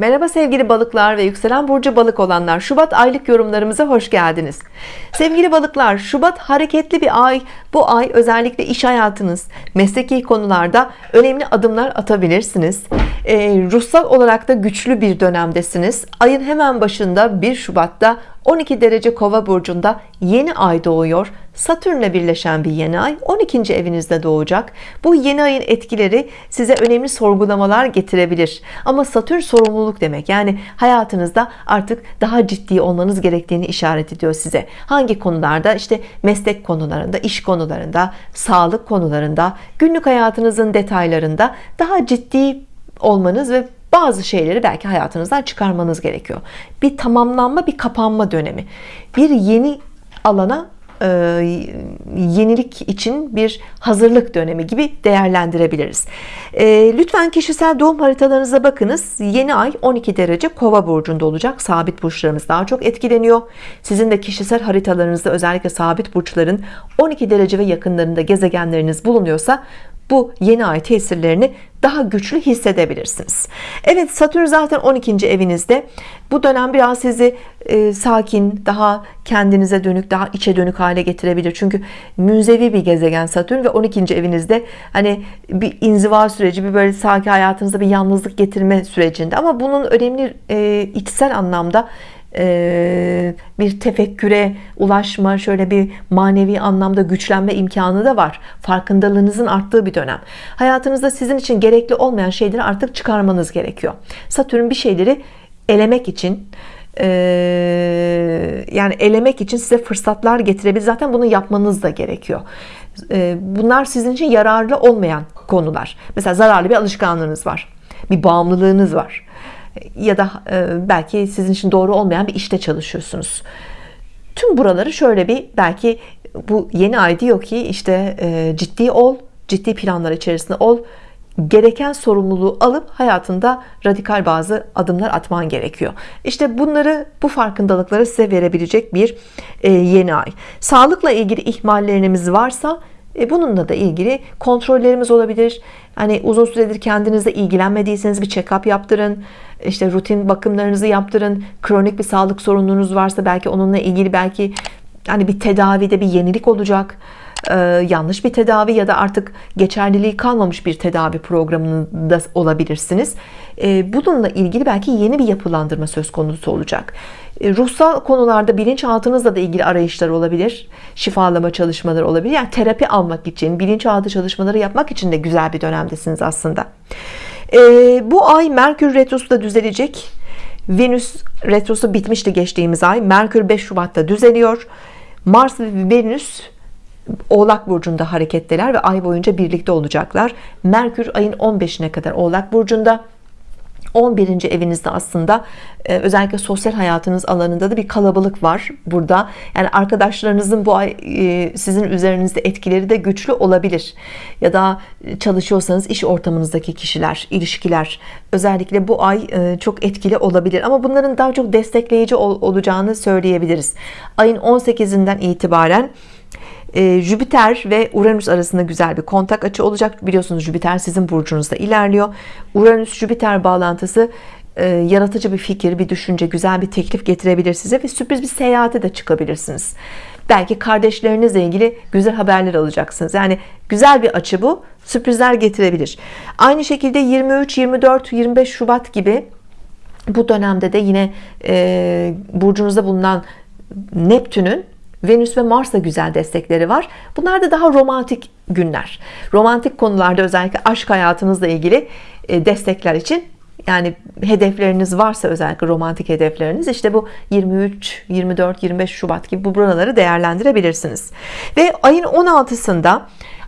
Merhaba sevgili balıklar ve yükselen burcu balık olanlar. Şubat aylık yorumlarımıza hoş geldiniz. Sevgili balıklar Şubat hareketli bir ay. Bu ay özellikle iş hayatınız mesleki konularda önemli adımlar atabilirsiniz. Ee, ruhsal olarak da güçlü bir dönemdesiniz. Ayın hemen başında 1 Şubat'ta 12 derece kova burcunda yeni ay doğuyor Satürn'le birleşen bir yeni ay 12. evinizde doğacak. Bu yeni ayın etkileri size önemli sorgulamalar getirebilir. Ama Satürn sorumluluk demek. Yani hayatınızda artık daha ciddi olmanız gerektiğini işaret ediyor size. Hangi konularda? İşte meslek konularında iş konularında sağlık konularında günlük hayatınızın detaylarında daha ciddi olmanız ve bazı şeyleri belki hayatınızdan çıkarmanız gerekiyor. Bir tamamlanma bir kapanma dönemi. Bir yeni alana e, yenilik için bir hazırlık dönemi gibi değerlendirebiliriz. E, lütfen kişisel doğum haritalarınıza bakınız. Yeni ay 12 derece kova burcunda olacak. Sabit burçlarımız daha çok etkileniyor. Sizin de kişisel haritalarınızda özellikle sabit burçların 12 derece ve yakınlarında gezegenleriniz bulunuyorsa bu yeni ay tesirlerini daha güçlü hissedebilirsiniz Evet Satürn zaten 12. evinizde bu dönem biraz sizi e, sakin daha kendinize dönük daha içe dönük hale getirebilir çünkü münzevi bir gezegen Satürn ve 12. evinizde hani bir inziva süreci bir böyle sakin hayatınızda bir yalnızlık getirme sürecinde ama bunun önemli e, içsel anlamda e, bir tefekküre ulaşma şöyle bir manevi anlamda güçlenme imkanı da var. Farkındalığınızın arttığı bir dönem. Hayatınızda sizin için gerekli olmayan şeyleri artık çıkarmanız gerekiyor. Satürn bir şeyleri elemek için e, yani elemek için size fırsatlar getirebilir. Zaten bunu yapmanız da gerekiyor. E, bunlar sizin için yararlı olmayan konular. Mesela zararlı bir alışkanlığınız var. Bir bağımlılığınız var ya da e, belki sizin için doğru olmayan bir işte çalışıyorsunuz. Tüm buraları şöyle bir belki bu yeni ay diyor ki işte e, ciddi ol ciddi planlar içerisinde ol gereken sorumluluğu alıp hayatında radikal bazı adımlar atman gerekiyor. İşte bunları bu farkındalıkları size verebilecek bir e, yeni ay sağlıkla ilgili ihmallerimiz varsa e, bununla da ilgili kontrollerimiz olabilir. Hani uzun süredir kendinizle ilgilenmediyseniz bir check-up yaptırın. İşte rutin bakımlarınızı yaptırın. Kronik bir sağlık sorununuz varsa belki onunla ilgili belki hani bir tedavide bir yenilik olacak. Ee, yanlış bir tedavi ya da artık geçerliliği kalmamış bir tedavi programında olabilirsiniz. Ee, bununla ilgili belki yeni bir yapılandırma söz konusu olacak ruhsal konularda bilinçaltınızla da ilgili arayışlar olabilir şifalama çalışmaları olabilir. Yani terapi almak için bilinçaltı çalışmaları yapmak için de güzel bir dönemdesiniz aslında. Bu ay Merkür Retrosu da düzelecek. Venüs Retrosu bitmişti geçtiğimiz ay. Merkür 5 Şubat'ta düzeliyor. Mars ve Venüs Oğlak Burcu'nda hareketteler ve ay boyunca birlikte olacaklar. Merkür ayın 15'ine kadar Oğlak Burcu'nda 11. evinizde aslında e, özellikle sosyal hayatınız alanında da bir kalabalık var burada. Yani arkadaşlarınızın bu ay e, sizin üzerinizde etkileri de güçlü olabilir. Ya da çalışıyorsanız iş ortamınızdaki kişiler ilişkiler özellikle bu ay e, çok etkili olabilir. Ama bunların daha çok destekleyici olacağını söyleyebiliriz. Ayın 18'inden itibaren e, Jüpiter ve Uranüs arasında güzel bir kontak açı olacak. Biliyorsunuz Jüpiter sizin burcunuzda ilerliyor. Uranüs Jüpiter bağlantısı e, yaratıcı bir fikir bir düşünce güzel bir teklif getirebilir size ve sürpriz bir seyahate de çıkabilirsiniz. Belki kardeşlerinizle ilgili güzel haberler alacaksınız. Yani güzel bir açı bu sürprizler getirebilir. Aynı şekilde 23 24 25 Şubat gibi bu dönemde de yine e, burcunuzda bulunan Neptün'ün Venüs ve Mars'ta güzel destekleri var. Bunlar da daha romantik günler. Romantik konularda özellikle aşk hayatınızla ilgili e, destekler için yani hedefleriniz varsa özellikle romantik hedefleriniz işte bu 23 24 25 Şubat gibi bu buraları değerlendirebilirsiniz. Ve ayın 16'sında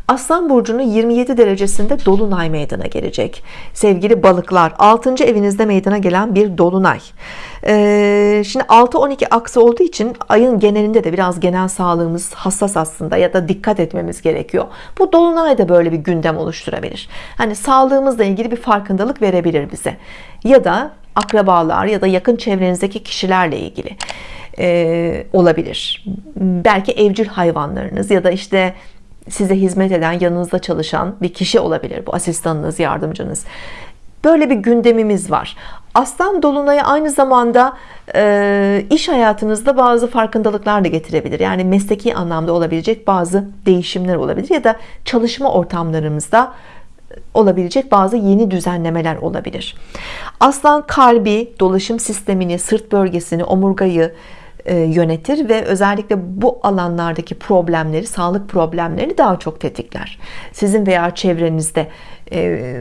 Aslan burcunun 27 derecesinde dolunay meydana gelecek. Sevgili balıklar 6. evinizde meydana gelen bir dolunay. Ee, şimdi 6-12 aksı olduğu için ayın genelinde de biraz genel sağlığımız hassas aslında ya da dikkat etmemiz gerekiyor. Bu dolunay da böyle bir gündem oluşturabilir. Hani sağlığımızla ilgili bir farkındalık verebilir bize. Ya da akrabalar ya da yakın çevrenizdeki kişilerle ilgili e, olabilir. Belki evcil hayvanlarınız ya da işte size hizmet eden yanınızda çalışan bir kişi olabilir bu asistanınız yardımcınız böyle bir gündemimiz var Aslan dolunayı aynı zamanda e, iş hayatınızda bazı farkındalıklar da getirebilir. Yani mesleki anlamda olabilecek bazı değişimler olabilir ya da çalışma ortamlarımızda olabilecek bazı yeni düzenlemeler olabilir. Aslan kalbi, dolaşım sistemini, sırt bölgesini, omurgayı yönetir ve özellikle bu alanlardaki problemleri, sağlık problemlerini daha çok tetikler. Sizin veya çevrenizde e,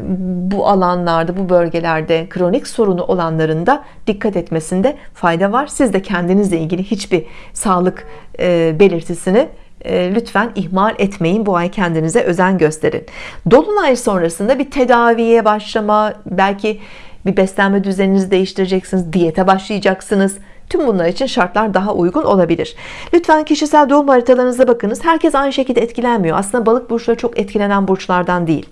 bu alanlarda, bu bölgelerde kronik sorunu olanların da dikkat etmesinde fayda var. Siz de kendinizle ilgili hiçbir sağlık e, belirtisini lütfen ihmal etmeyin bu ay kendinize özen gösterin Dolunay sonrasında bir tedaviye başlama belki bir beslenme düzeninizi değiştireceksiniz diyete başlayacaksınız Tüm bunlar için şartlar daha uygun olabilir. Lütfen kişisel doğum haritalarınıza bakınız. Herkes aynı şekilde etkilenmiyor. Aslında balık burçları çok etkilenen burçlardan değil.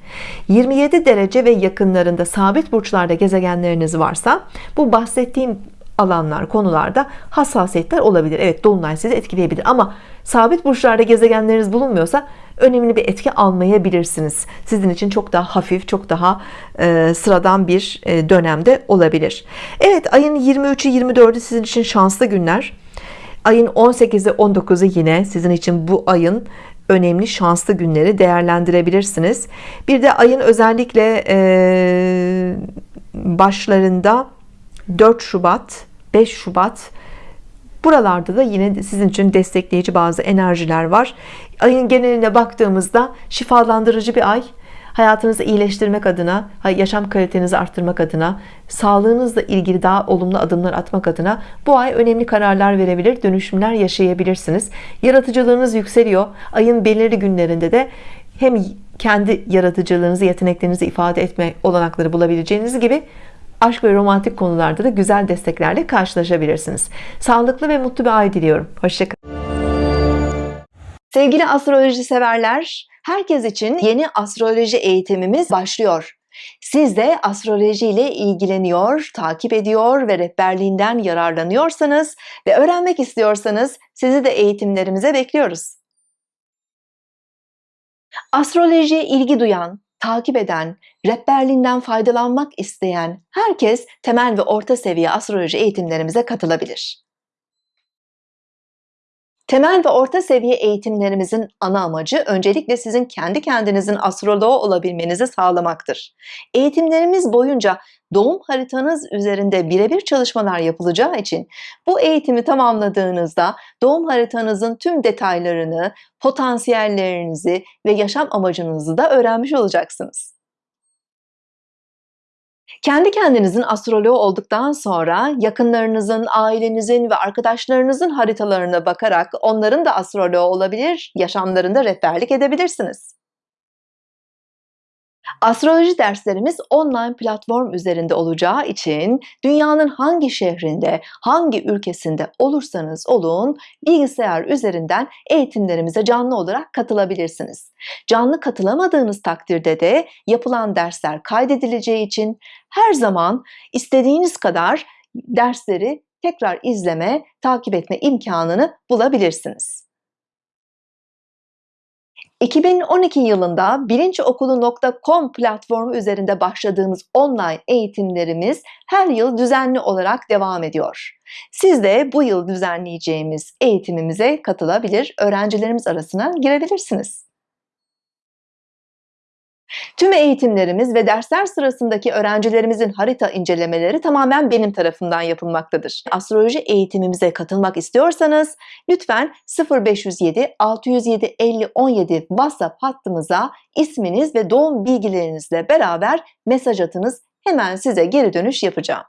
27 derece ve yakınlarında sabit burçlarda gezegenleriniz varsa bu bahsettiğim alanlar, konularda hassasiyetler olabilir. Evet dolunay sizi etkileyebilir ama sabit burçlarda gezegenleriniz bulunmuyorsa önemli bir etki almayabilirsiniz. Sizin için çok daha hafif, çok daha e, sıradan bir e, dönemde olabilir. Evet ayın 23'ü 24'ü sizin için şanslı günler. Ayın 18'i 19'u yine sizin için bu ayın önemli şanslı günleri değerlendirebilirsiniz. Bir de ayın özellikle e, başlarında 4 Şubat 5 Şubat. Buralarda da yine sizin için destekleyici bazı enerjiler var. Ayın geneline baktığımızda şifalandırıcı bir ay. Hayatınızı iyileştirmek adına yaşam kalitenizi arttırmak adına sağlığınızla ilgili daha olumlu adımlar atmak adına bu ay önemli kararlar verebilir dönüşümler yaşayabilirsiniz. Yaratıcılığınız yükseliyor. Ayın belirli günlerinde de hem kendi yaratıcılığınızı yeteneklerinizi ifade etme olanakları bulabileceğiniz gibi aşk ve romantik konularda da güzel desteklerle karşılaşabilirsiniz. Sağlıklı ve mutlu bir ay diliyorum. Hoşçakalın. Sevgili astroloji severler, herkes için yeni astroloji eğitimimiz başlıyor. Siz de astroloji ile ilgileniyor, takip ediyor ve rehberliğinden yararlanıyorsanız ve öğrenmek istiyorsanız sizi de eğitimlerimize bekliyoruz. Astrolojiye ilgi duyan, takip eden, rehberliğinden faydalanmak isteyen herkes temel ve orta seviye astroloji eğitimlerimize katılabilir. Temel ve orta seviye eğitimlerimizin ana amacı öncelikle sizin kendi kendinizin astroloğu olabilmenizi sağlamaktır. Eğitimlerimiz boyunca doğum haritanız üzerinde birebir çalışmalar yapılacağı için bu eğitimi tamamladığınızda doğum haritanızın tüm detaylarını, potansiyellerinizi ve yaşam amacınızı da öğrenmiş olacaksınız. Kendi kendinizin astroloğu olduktan sonra yakınlarınızın, ailenizin ve arkadaşlarınızın haritalarına bakarak onların da astroloğu olabilir, yaşamlarında rehberlik edebilirsiniz. Astroloji derslerimiz online platform üzerinde olacağı için dünyanın hangi şehrinde, hangi ülkesinde olursanız olun bilgisayar üzerinden eğitimlerimize canlı olarak katılabilirsiniz. Canlı katılamadığınız takdirde de yapılan dersler kaydedileceği için her zaman istediğiniz kadar dersleri tekrar izleme, takip etme imkanını bulabilirsiniz. 2012 yılında bilinçokulu.com platformu üzerinde başladığımız online eğitimlerimiz her yıl düzenli olarak devam ediyor. Siz de bu yıl düzenleyeceğimiz eğitimimize katılabilir, öğrencilerimiz arasına girebilirsiniz. Tüm eğitimlerimiz ve dersler sırasındaki öğrencilerimizin harita incelemeleri tamamen benim tarafından yapılmaktadır. Astroloji eğitimimize katılmak istiyorsanız lütfen 0507 607 50 17 WhatsApp hattımıza isminiz ve doğum bilgilerinizle beraber mesaj atınız. Hemen size geri dönüş yapacağım.